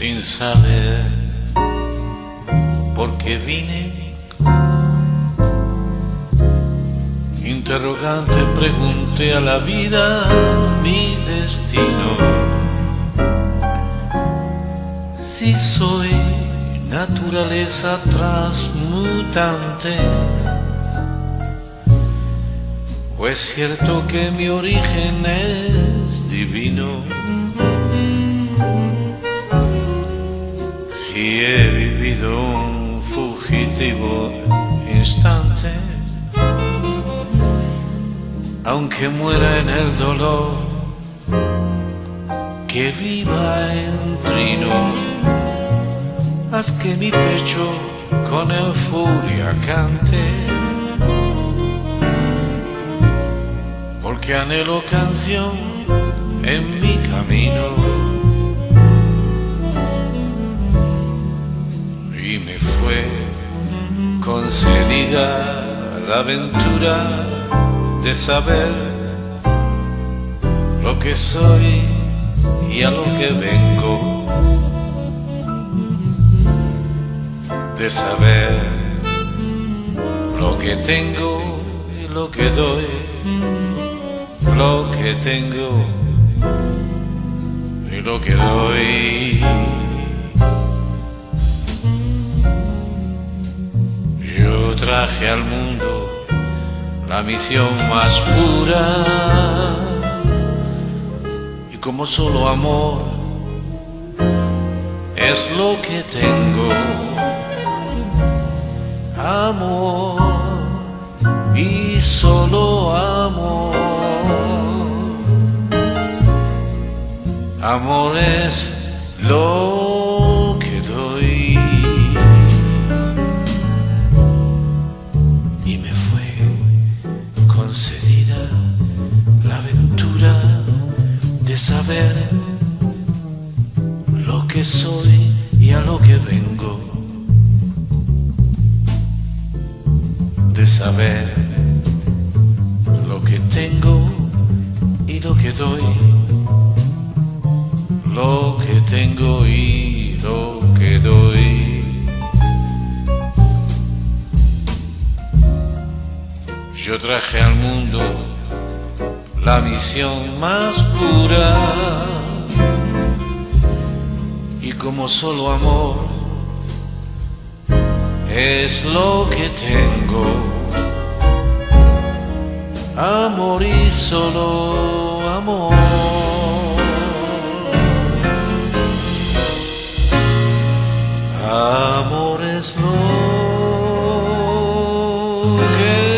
saber por qué vine. Interrogante pregunté a la vida mi destino. Si soy naturaleza transmutante, o es cierto que mi origen es divino. Si he vivido un fugitivo instante, aunque muera en el dolor, que viva en trino, haz que mi pecho con euforia cante, porque anhelo canción en mi camino. Concedida la aventura de saber lo que soy y a lo que vengo, de saber lo que tengo y lo que doy, lo que tengo y lo que doy. Al mundo la misión más pura y como solo amor es lo que tengo. Amor y solo amor. Amor es lo saber lo que soy y a lo que vengo, de saber lo que tengo y lo que doy, lo que tengo y lo que doy. Yo traje al mundo la misión más pura y como solo amor es lo que tengo. Amor y solo amor. Amor es lo que